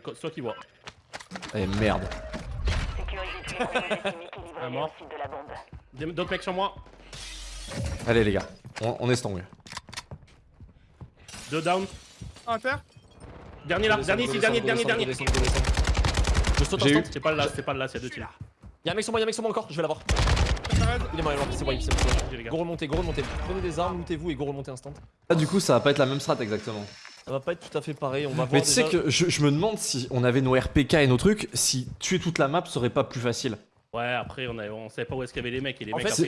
co- c'est toi qui vois. Eh merde. Un mort. D'autres mecs sur moi. Allez les gars, on, on est strong. Deux down. Un terre. Dernier là, dernier ici, dernier, dernier, dernier. Je saute J'ai eu. instant. C'est pas le last, c'est pas le last, y'a deux teams. Y'a un mec sur moi, y'a un mec sur moi encore, je vais l'avoir. Il est mort, il est mort, c'est wipe, c'est bon. Go remontez, go remontez. Prenez des armes, lootez-vous et go remontez instant. Là du coup ça va pas être la même strat exactement. Ça va pas être tout à fait pareil, on va voir. Mais tu sais déjà- que je, je me demande si on avait nos RPK et nos trucs, si tuer toute la map serait pas plus facile. Ouais, après on, a, on savait pas où est-ce qu'il y avait les mecs et les En mecs fait, C'est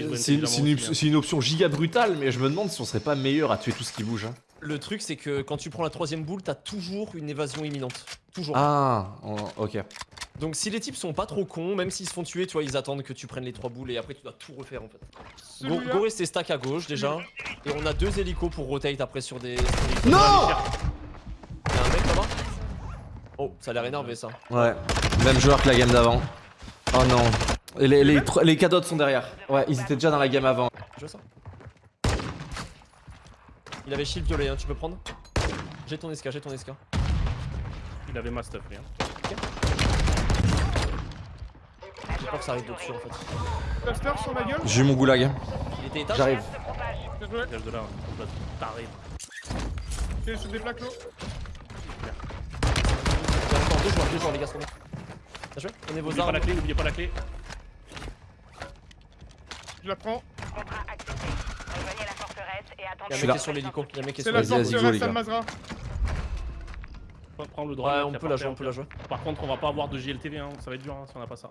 une, hein. option giga brutale, mais je me demande si on serait pas meilleur à tuer tout ce qui bouge. hein. Le truc, c'est que quand tu prends la troisième boule, t'as toujours une évasion imminente. Toujours. Ah, ok. Donc si les types sont pas trop cons, même s'ils se font tuer, tu vois, ils attendent que tu prennes les trois boules et après tu dois tout refaire en fait. Go, go rester stack à gauche déjà. Et on a deux hélicos pour rotate après sur des. sur des- Non Y'a un mec là-bas Oh, ça a l'air énervé ça. Ouais, même joueur que la game d'avant. Oh non. Et les, les, les cadottes sont derrière. Ouais, ils étaient déjà dans la game avant. Je vois ça? Il avait shield violet, hein, tu peux prendre J'ai ton SK, j'ai ton SK. Il avait ma stuff, hein. J'ai peur que ça arrive de dessus en fait. Cluster sur ma gueule. J'ai eu mon goulag. Il était étage J'arrive. Dégage de là, on doit taré. Ok, je suis des plaques là. Il y a encore deux joueurs, deux joueurs les gars, sur nous. Bien joué, prenez vos N'oubliez pas armes. la clé, n'oubliez pas la clé. Je la prends. La un suis mec là. qui est sur l'hélico, il y a un mec qui est C'est sur la l'hélico. les forteresse gars. Al-Mazra. Prends- le drone. Ouais, on a peut par la jouer, on peut la jouer. Par contre, on va pas avoir de GLTV, hein. ça va être dur hein, si on a pas ça.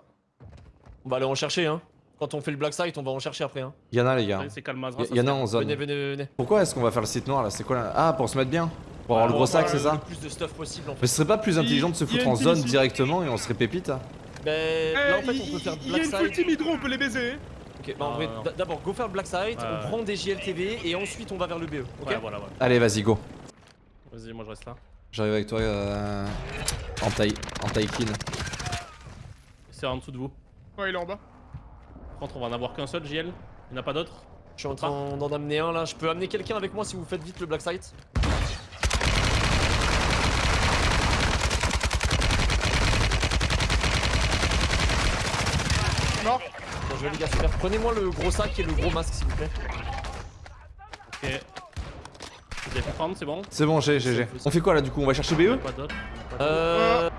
On va aller en chercher hein. Quand on fait le black site, on va en chercher après hein. Y'en a les gars. C'est Kalmazra. Y- Y'en a en zone. Venez, venez, venez. Pourquoi est-ce qu'on va faire le site noir là? C'est quoi là? Ah, pour se mettre bien Pour avoir le gros sac, c'est ça? Le plus de stuff possible en fait. Mais ce serait pas plus intelligent de se Il- il y a foutre en zone directement et on serait pépite hein? Mais là en Eh, fait il on peut faire il y a black une full site. team hydro, on peut les baiser. hein. Ok, bah en vrai, d- d'abord go faire le black site, on prend des JLTV et ensuite on va vers le BE. Ok? Ouais, voilà, voilà. Allez, vas-y, go. Vas-y, moi je reste là. J'arrive avec toi euh, en taille, en taille clean. C'est en dessous de vous. Ouais, il est en bas. Par contre, on va en avoir qu'un seul, JL. Il n'y en a pas d'autres. Je suis en train d'en amener un là. Je peux amener quelqu'un avec moi si vous faites vite le black site. Mort. Bien joué les gars, super. Prenez-moi le gros sac et le gros masque s'il vous plaît. Ok. Vous avez pu prendre, c'est bon C'est bon, j'ai, j'ai, j'ai. On fait quoi là du coup? On va chercher BE Pas. Euh.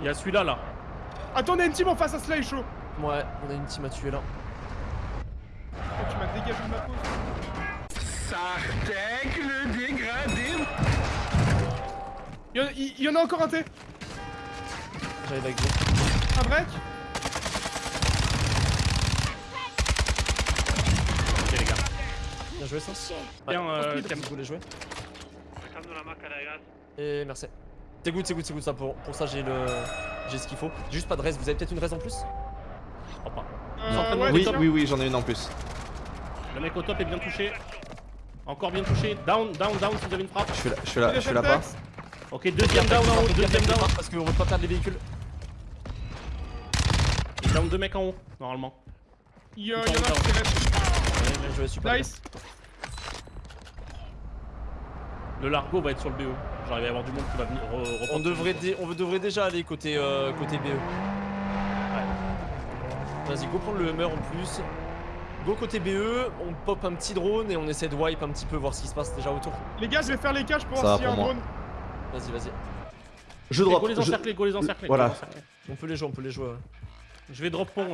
Il y a celui-là là. Attends, on a une team en face à Sly Show. Ouais, on a une team à tuer là. Oh, tu m'as dégagé de ma pause. Sartek le dégradé Il y, en- il- il y en a encore un T. J'arrive avec vous. Un break. Ok, les gars. Bien joué ça. Bien, euh, Cam. Cam. Vous voulez jouer Et merci. C'est good, c'est good, c'est good ça. Pour, pour ça, j'ai le. J'ai ce qu'il faut. J'ai juste pas de res. Vous avez peut-être une res en plus crois pas. Euh, ouais, Oui, oui, oui, j'en ai une en plus. Le mec au top est bien touché. Encore bien touché. Down, down, down si vous avez une frappe. Je suis là, je suis là, Il je est suis là bas. Semtex. Ok, deuxième down en haut, deuxième down. Parce qu'on veut pas perdre les véhicules. Et down deux mecs en haut, normalement. Il y, a- il y en a un qui reste. Ouais, super. Nice. Le largo va être sur le BE. Genre il va y avoir du monde qui va venir re- On reprendre. devrait, dé- on devrait déjà aller côté, euh, côté BE. Vas-y, go prendre le Hummer en plus. Go côté BE, on pop un petit drone et on essaie de wipe un petit peu, voir ce qui se passe déjà autour. Les gars, je vais faire les caches pour Ça voir va s'il y a un moi. drone. Vas-y, vas-y. Je drop. Go les je- encercler, go les encercler. Voilà. On peut les jouer, on peut les jouer. Je vais drop pont.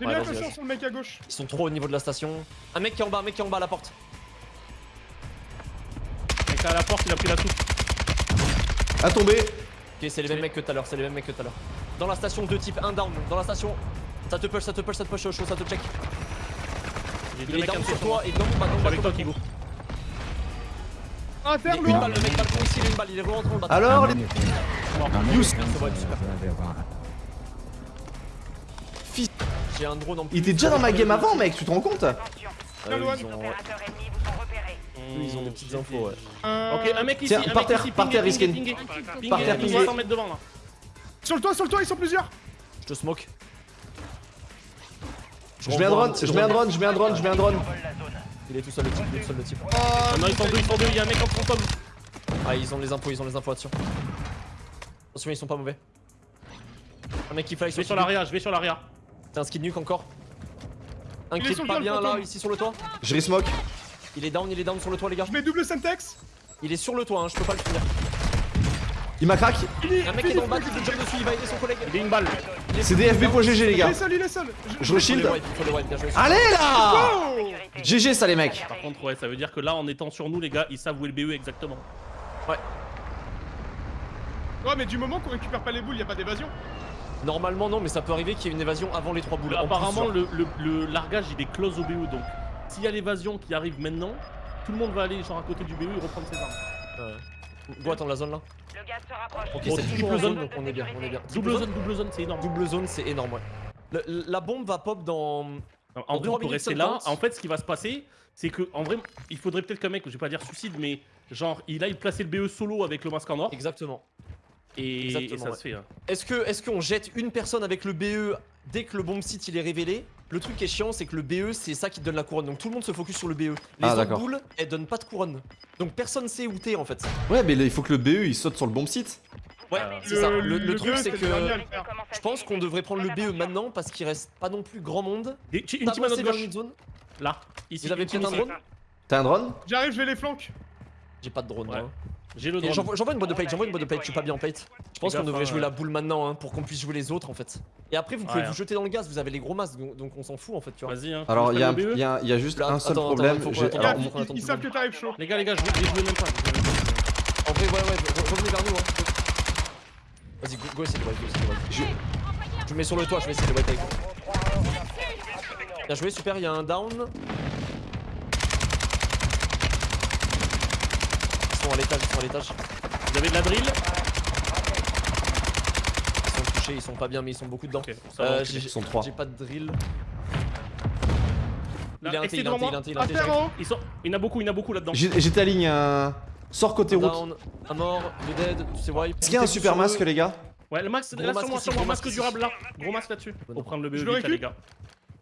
J'ai bien conscience sur le mec à gauche. Ils sont trop au niveau de la station. Un mec qui est en bas, un mec qui est en bas à la porte. Le mec à la porte, il a pris la soupe. À tomber. Ok, c'est les mêmes mecs que tout à l'heure, c'est les mêmes mecs que tout à l'heure. Dans la station, deux types, un down. Dans la station, ça te push, ça te push, ça te push, chaud, ça te check. Il est down sur toi et non, bah non, Je suis bah avec toi. Kigo. Il terre est une balle, le mec balcon ici, il a une balle, il est le. Alors les. Va être super. Fils. J'ai un drone en plus. Il était déjà dans ma game avant, mec, tu te rends compte Euh, Naloan. ils, ont... Des petites infos, ouais. Euh, Ok, un mec ici, Tiens, un par mec terre, ici, par terre, pingé, Par pingé, terre, à pingé. 300 mètres devant là. Sur le toit, sur le toit, ils sont plusieurs. Je te smoke. Je mets un drone, je mets un drone, je mets un drone, je mets un drone. Il est tout seul le type, il est tout seul le type. Non, non, ils sont deux, ils sont deux, il y a un mec en frontal. Ah, ils ont les infos, ils ont les infos là-dessus. Il a il a. Il Attention, ils sont pas mauvais. Un mec qui fly Je vais sur l'aria, je vais sur l'aria. C'est un skin nuke encore. Un Il est qui est pas bien là, fantôme. ici sur le toit. Je resmoke. Il est down, il est down sur le toit, les gars. Je mets double Semtex. Il est sur le toit, hein, je peux pas le finir. Il m'a crack. Un mec qui est dans le bas, qui fait jump dessus, il va aider son collègue. Il est une balle. C'est DFB.GG les Il gars. est seul, il est seul. Je- Il reshield. il. Allez là. GG ça les mecs. Par contre, ouais, ça veut dire que là, en étant sur nous, les gars, ils savent où est le BE exactement. Ouais, mais du moment qu'on récupère pas les boules, y a pas d'évasion. Normalement, non, mais ça peut arriver qu'il y ait une évasion avant les trois boules. Apparemment, le, le, le largage, il est close au BE. Donc, s'il y a l'évasion qui arrive maintenant, tout le monde va aller genre à côté du BE et reprendre ses armes. Ouais. Go attendre la zone là. Le gaz se rapproche. Ok, Bon, c'est triple toujours en zone. zone, donc on est bien, on est bien. Double zone, double zone, c'est énorme. Double zone, c'est énorme, ouais. Le- la bombe va pop dans. En Dans vrai, on peut minutes rester là. 50. En fait, ce qui va se passer, c'est que, en vrai, il faudrait peut-être qu'un mec, je vais pas dire suicide, mais genre, il aille placer le BE solo avec le masque en or. Exactement. Et, Exactement, et ça ouais. se fait. hein. Est-ce que est-ce qu'on jette une personne avec le BE dès que le bomb site il est révélé? Le truc qui est chiant, c'est que le BE c'est ça qui te donne la couronne. Donc tout le monde se focus sur le BE. Les Ah, autres boules, elles donnent pas de couronne. Donc personne sait où t'es en fait. Ouais mais là, il faut que le BE il saute sur le bon site. Ouais, Euh, c'est ça. Le, le le truc c'est que je pense qu'on devrait prendre le BE maintenant parce qu'il reste pas non plus grand monde. Une team à notre gauche. Là. Ici. Vous avez peut-être un drone T'as un drone? J'arrive, je vais les flanques. J'ai pas de drone. Ouais. moi. J'ai le drone. J'envoie une boîte de plate, j'envoie une boîte de plate, je suis pas bien en plate. Je pense qu'on devrait hein, jouer ouais. la boule maintenant hein, pour qu'on puisse jouer les autres en fait. Et après vous pouvez Ouais, vous hein. jeter dans le gaz, vous avez les gros masques donc, donc on s'en fout en fait tu vois. Vas-y, hein. Alors il y, a y y juste Là, un seul attends, problème. alors, on- ils- ils savent que t'arrives chaud. Les gars, les gars, je vais même pas. En vrai ouais ouais, re- revenez vers nous hein. Vas-y go, go essayer de go. Je... je me mets sur le toit, je vais essayer de wipe avec vous. Bien joué, super, il y a un down. Sont à l'étage, ils sont à l'étage. Vous avez de la drill Ils sont touchés, ils sont pas bien mais ils sont beaucoup dedans. Ok, ça va. Euh, Ils sont trois. J'ai pas de drill. Là, Il est un essayez T, il est il est il est sont... Y en a beaucoup, il y en a beaucoup là-dedans. J'ai ta ligne. euh, Sors côté route. Down, un mort, deux dead, c'est wipe. Est-ce qu'il y a un super masque les gars Ouais, le max, Gros là masque sur moi, masque masque durable là. Gros masque là-dessus. Bon. Faut prendre le BE les gars.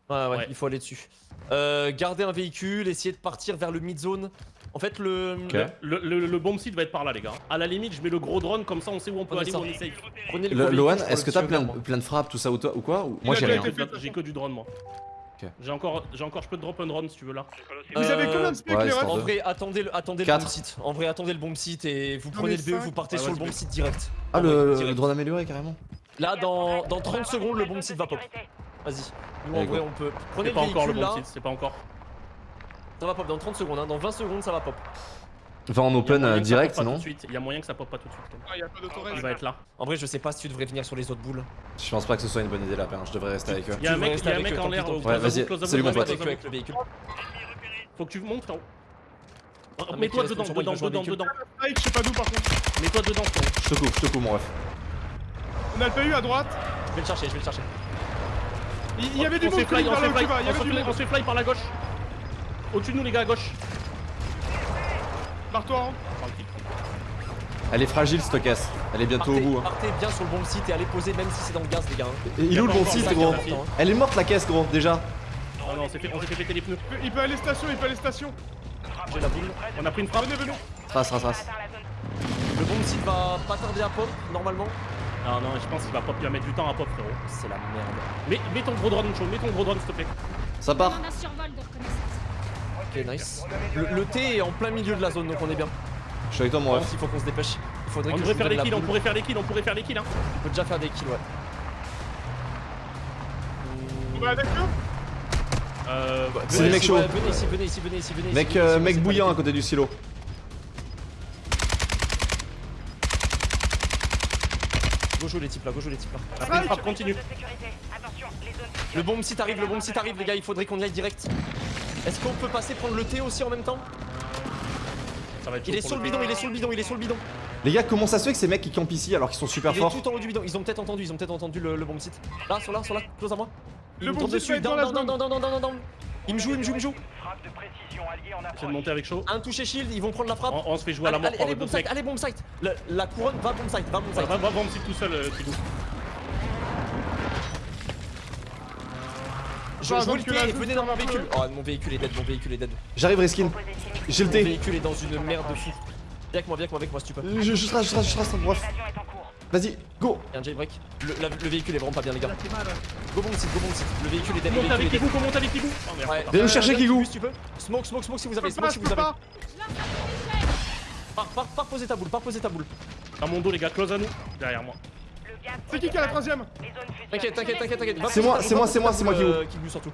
Ouais, ouais, Ouais. il faut aller dessus. Euh, garder un véhicule, essayer de partir vers le mid-zone. En fait, le. Ok. Le, le, le bomb site va être par là, les gars. À la limite, je mets le gros drone, comme ça on sait où on peut On aller, où ça. on est safe. Prenez le Lohan, est-ce que t'as le plein, plein de frappes, tout ça ou, toi- ou quoi ou- Moi j'ai rien. J'ai que du drone, moi. J'ai encore, j'ai encore, je peux te drop un drone si tu veux là. Vous avez Euh, combien de specs ouais, les En vrai, attendez le, attendez le Quatre. bomb site. En vrai, attendez le bomb site et vous prenez le BE, vous partez Ouais, sur le vas-y, bomb site direct. Ah En le, drone amélioré carrément Là, dans, dans 30 rapproche secondes, de le la bomb zone site de va pop. Vas-y. Nous, en Allez, vrai, on peut. Prenez C'est le pas encore le véhicule bomb là. site, c'est pas encore. Ça va pop dans 30 secondes. Hein. Dans 20 secondes, ça va pop. Va en open euh, direct non de suite. Il y a moyen que ça pop pas tout de suite. quand même. Ah, y a pas d'autorèse. Il va être là. En vrai, je sais pas si tu devrais venir sur les autres boules. Je pense pas que ce soit une bonne idée là, je devrais rester avec eux. Il y a un mec, y a un mec en l'air. Ouais, vas-y, salut, mon pote. Avec, le véhicule. Faut que tu montes frérot. Un mec Mets-toi qui reste dedans, dedans, dedans, dedans. Je sais pas d'où par contre. Mets-toi dedans frérot. Je te coupe, je te coupe mon ref. On a le PU à droite. Je vais le chercher, je vais le chercher. Il y avait du monde qui on par là où tu vas. Se fait fly par la gauche. Au-dessus de nous les gars à gauche. Barre-toi. hein. Elle est fragile cette caisse. Elle est bientôt au bout. hein. partez bien sur le bon site et allez poser même si c'est dans le gaz, les gars. hein. Et Il est où le bon site gros Elle est morte la caisse gros déjà. Oh non, on s'est fait, péter les pneus. Il peut- Il peut aller station, il peut aller station. J'ai la boule. On a pris une frappe. Venez, venez. Trace, trace, trace. Le bon site va pas tarder à pop, normalement. Non, non, je pense qu'il va pop, il va mettre du temps à pop frérot. C'est la merde. Mais mets ton gros drone mets ton gros drone s'il te plaît. Ça part. Demande un survol de reconnaissance. Ok, nice. Le, le T est en plein milieu de la zone, donc on est bien. Je suis avec toi mon ref. il faut qu'on se dépêche. Il faudrait On que je faire les donne kills, on pourrait faire les kills, on pourrait faire les kills hein. On peut déjà faire des kills, ouais. On va avec eux. Euh, C'est des mecs chauds. ouais, Venez ici, venez ici, venez ici, venez ici. Mec, venez euh, ici, mec bouillant à côté du silo. Go jouer les types là, go jouer les types là. après une frappe continue. Le bomb site arrive, le bomb site arrive, les gars, il faudrait qu'on y aille direct. Est-ce qu'on peut passer prendre le T aussi en même temps Ça va être Il est sur le bidon, il est sur le bidon, il est sur le bidon. Les gars, comment ça se fait que ces mecs qui campent ici alors qu'ils sont super Il est forts tout en haut du bidon, ils ont peut-être entendu, ils ont peut-être entendu le, le bomb site. Là, sur là, sur là, close à moi. Il Le me bomb tombe site dessus, down, la down, zone. down, down, down, down, down. Il me joue, il me joue, il me joue. de monter avec chaud. Un touché shield, ils vont prendre la frappe. On, on se fait jouer à la Allez, mort allez, allez, bomb site, allez, bomb site. Le- la couronne va bomb site, va bomb Va, site. va, va bomb site tout seul, euh, Tigou. Je joue le et venez dans mon véhicule. Oh, mon véhicule est dead, mon véhicule est dead. J'arrive reskin. J'ai le Mon T. véhicule est dans une merde de fou. Viens avec moi, viens avec moi, avec moi si tu peux. Je, je trace, je trace, je trace, bref. Vas-y, go Y'a un jailbreak. Le, la- le véhicule est vraiment pas bien, les gars. Go bon site, go bon site. Le véhicule est dead. Monte avec Kigou, faut monter avec Kigou. Oh. Ouais. Viens nous chercher, Kigou si tu peux. Smoke, smoke, smoke si vous avez. Smoke pas, si vous avez. pas. Par, par, par poser ta boule, par poser ta boule. Dans mon dos, les gars, close à nous. Derrière moi. C'est qui qui a la troisième. T'inquiète, t'inquiète, t'inquiète, t'inquiète. Va C'est moi, c'est moi, c'est moi, c'est moi, Kigou. euh, Kigou surtout.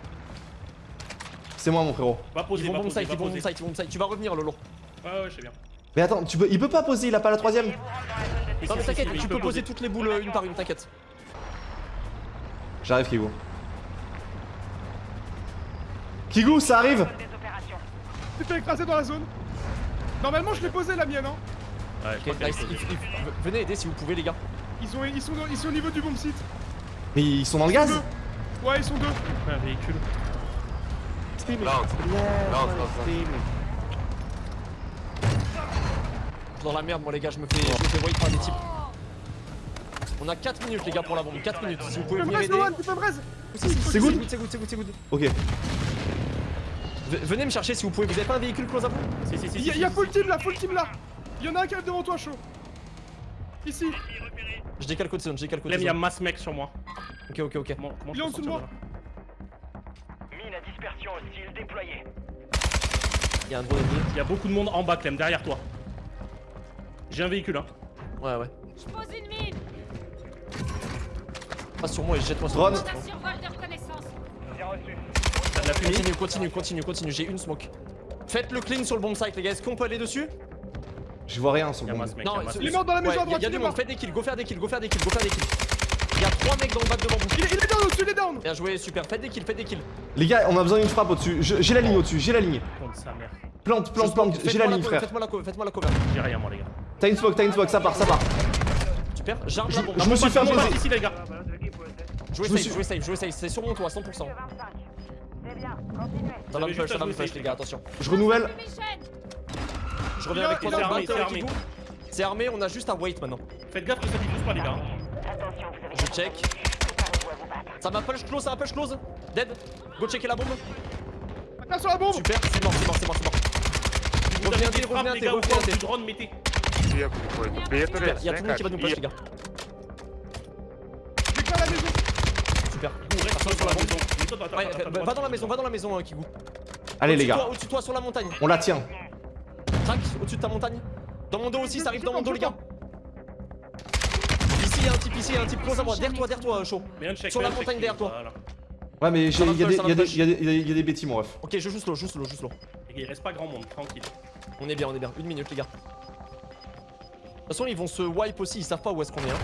C'est moi, mon frérot. Va poser, Ils vont site, ils site, ils site. Tu vas revenir, Lolo. Ouais, ouais, je sais bien. Mais attends, tu peux, il peut pas poser, il a pas la troisième. Vous Non, mais t'inquiète, tu peux poser toutes les boules euh, une par une, t'inquiète. J'arrive, Kigou. Kigou, ça arrive. Tu t'es écrasé dans la zone. Normalement, je l'ai posé la mienne, hein. Ouais, je crois Venez aider si vous pouvez, les gars. Ils sont, ils sont, ils sont au niveau du bomb site. Mais ils sont dans le gaz Deux. Ouais, ils sont deux. Un véhicule. Je suis dans la merde, moi, les gars. Je me fais, je me fais wipe par des types. On a 4 minutes, les gars, pour la bombe. 4 minutes. Si vous pouvez venir aider. C'est good C'est good, c'est good, c'est good. Ok. V- Venez me chercher si vous pouvez. Vous avez pas un véhicule close à vous? Si, si, si. Il y, a- si, il y a si, full team là, full team là. Il y en a un qui arrive devant toi, chaud. Ici. Je décale côté zone, je décale côté Clem, il y a masse mec sur moi. Ok, ok, ok. Comment, comment Il est en dessous de moi. Mine à dispersion hostile déployée. Il y a un drone ennemi. Il y a beaucoup de monde en bas, Clem, derrière toi. J'ai un véhicule, hein. Ouais, ouais. Je pose une mine. Passe sur moi et jette-moi sur Drone. moi. Un survol de reconnaissance. Bien reçu. T'as de la Continue, continue, continue, continue. J'ai une smoke. Faites le clean sur le bomb site, les gars. Est-ce qu'on peut aller dessus? Je vois rien sur le bombe. il Non, est mort dans la maison Ouais, à y a, droite. y a il du est monde. Faites des kills, go faire des kills, go faire des kills, go faire des kills. Il y a 3 mecs dans le bac devant vous. Il est, il est down au-dessus, il est down. Bien joué, super. Faites des kills, faites des kills. Les gars, on a besoin d'une frappe au-dessus. J'ai la ligne au-dessus, j'ai la ligne. Contre sa mère. Plante, plante, plante. J'ai la ligne, frère. Faites-moi la cover, faites-moi la cover. J'ai rien, moi, les gars. T'as une smoke, t'as une smoke, ça part, ça part. Super. J'arme Je, la bombe. je me suis fait ici, les gars. Jouez safe, jouez safe, jouez safe. C'est sur mon toit, 100%. C'est bien, continuez. Ça va me push, ça va me push, les gars. attention. Je renouvelle. Je reviens avec toi le armé, c'est armé. C'est armé, on a juste à wait maintenant. Faites gaffe que ça diffuse pas, les gars. Je check. Ça m'a push close, ça m'a push close. Dead. Go checker la bombe. Attention sur la bombe. Super, c'est mort, c'est mort, c'est mort, c'est mort. Vous à des à bord du terre. drone, mettez. Super, y a tout le monde qui va nous push, les gars. J'éclaire la maison. Super. Reste sur la bombe. va dans la maison, va dans la maison, euh, Kigou. Allez, les gars, Au-dessus de toi, sur la montagne. on la tient. Track, au-dessus de ta montagne. Dans mon dos aussi, ça arrive dans mon dos, les gars. Ici, il y a un type, ici, il y a un type close à moi. Derrière toi, derrière toi, chaud. Sur la montagne derrière toi. Ouais, mais il y a des- ça y a va des- y a des- y a des- y a des bêtis, mon ref. Ok, je joue slow, je joue slow, je joue slow. Les gars, il reste pas grand monde, tranquille. On est bien, on est bien. Une minute, les gars. De toute façon, ils vont se wipe aussi, ils savent pas où est-ce qu'on est. Hein.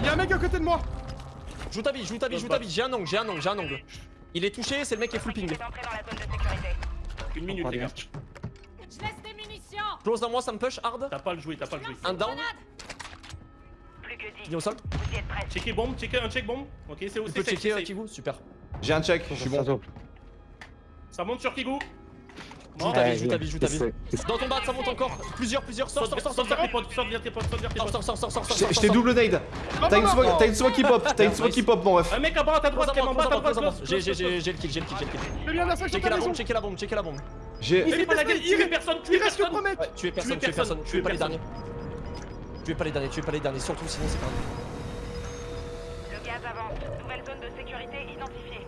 Il y a un mec à côté de moi. Joue ta vie, joue ta vie, joue ta vie. J'ai un angle, j'ai un angle, j'ai un angle. Il est touché, c'est le mec qui est full ping. Une minute, les gars. Je laisse des munitions. Close dans moi, ça me push hard. T'as pas le jouer, t'as pas le jouer. Un down. Plus que 10. Il est au sol. Vous y êtes prêts. Checker bombe, checker un check bombe. Ok, c'est checker, c'est safe. Kigou Super. J'ai un check, je suis bon. Ça monte sur Kigou. Joue ta vie, joue ta vie, joue ta vie. Dans ton bac, ça monte encore. Plusieurs, plusieurs. Sors, Sors, sors, sors, sors, sors, sors tes potes, sors bien tes potes, sors bien tes sors, potes. sors, sors, sors, sors, sors, Je t'ai sors. double nade. T'as une smoke, t'as une smoke qui pop, t'as une smoke qui pop, mon ref. Un mec à bas, à ta droite, Clem, moi, en bas, à droite, J'ai, close, j'ai, close. j'ai, j'ai le kill, j'ai le kill, j'ai le kill. Checker la bombe, checker la bombe, checker la bombe. J'ai. Tuez personne, tuez reste que trois personne. tuez personne, tuez personne, tuez pas les derniers. Tuez pas les derniers, tuez pas les derniers, surtout sinon c'est pas grave. Le gaz avance. Nouvelle zone de sécurité identifiée.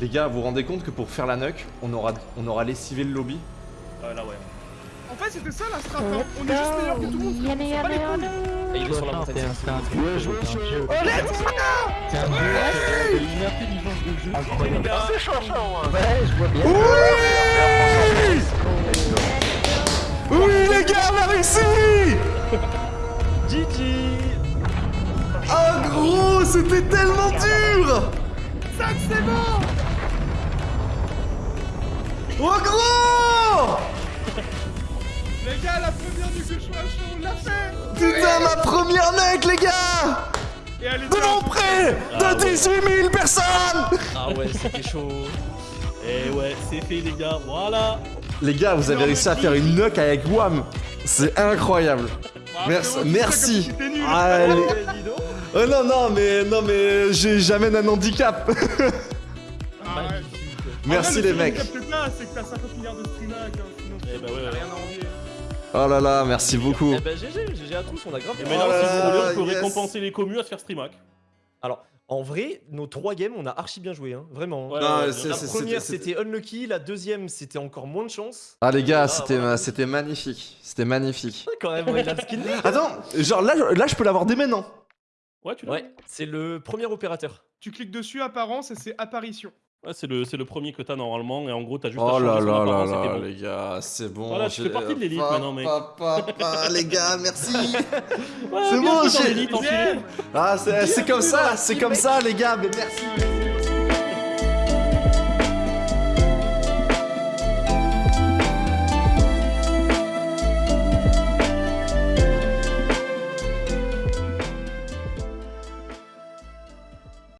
Les gars, vous vous rendez compte que pour faire la nuke, on aura, on aura lessivé le lobby Ouais, là, ouais. En fait, c'était ça la strat. hein. On est juste meilleur que tout le monde. C'est pas les couilles. Et il est sur la montagne. Oui, les gars, on a réussi GG Oh gros, c'était tellement dur Zach, c'est bon. Oh gros Les gars, la première du que je sois chaud, on l'a fait. Putain, ma première nuke, les gars Et elle De était mon prêt De 18 000 personnes Ah ouais, c'était chaud. Et ouais, c'est fait, les gars, voilà. Les gars, vous avez réussi à faire une nuke avec WAM C'est incroyable Merci, merci. Allez. Oh non non mais non mais j'ai- j'amène un handicap. Ah, ouais. Merci vrai, les mecs. c'est que t'as 50 milliards de streamers, hein, sinon Eh bah ouais, ouais. rien à envier. Oh là là, merci beaucoup. Eh ben GG, GG à tous, on a grave Et maintenant, Oh si vous voulez, on peut yes. récompenser les commus à se faire streamac. Alors, en vrai, nos trois games, on a archi bien joué, hein, vraiment. Ouais, Non, ouais, c'est- La première, c'était- unlucky, la deuxième, c'était encore moins de chance. Ah les gars, Ah, c'était voilà. magnifique. C'était magnifique. Quand même, ouais, il a le skin. Attends, genre là, je- là je peux l'avoir dès maintenant. Ouais, tu l'as Ouais, c'est le premier opérateur. Tu cliques dessus, apparence, et c'est apparition. Ouais, c'est le, c'est le premier que t'as normalement, et en gros, t'as juste à Oh changer là là là là, bon. les gars, c'est bon. Voilà, tu fais partie de l'élite maintenant, mec. pa- pa- pa- les gars, merci. Ouais, C'est bon, j'ai-. Ah, c'est c'est comme ça, c'est comme ça, les gars, mais merci.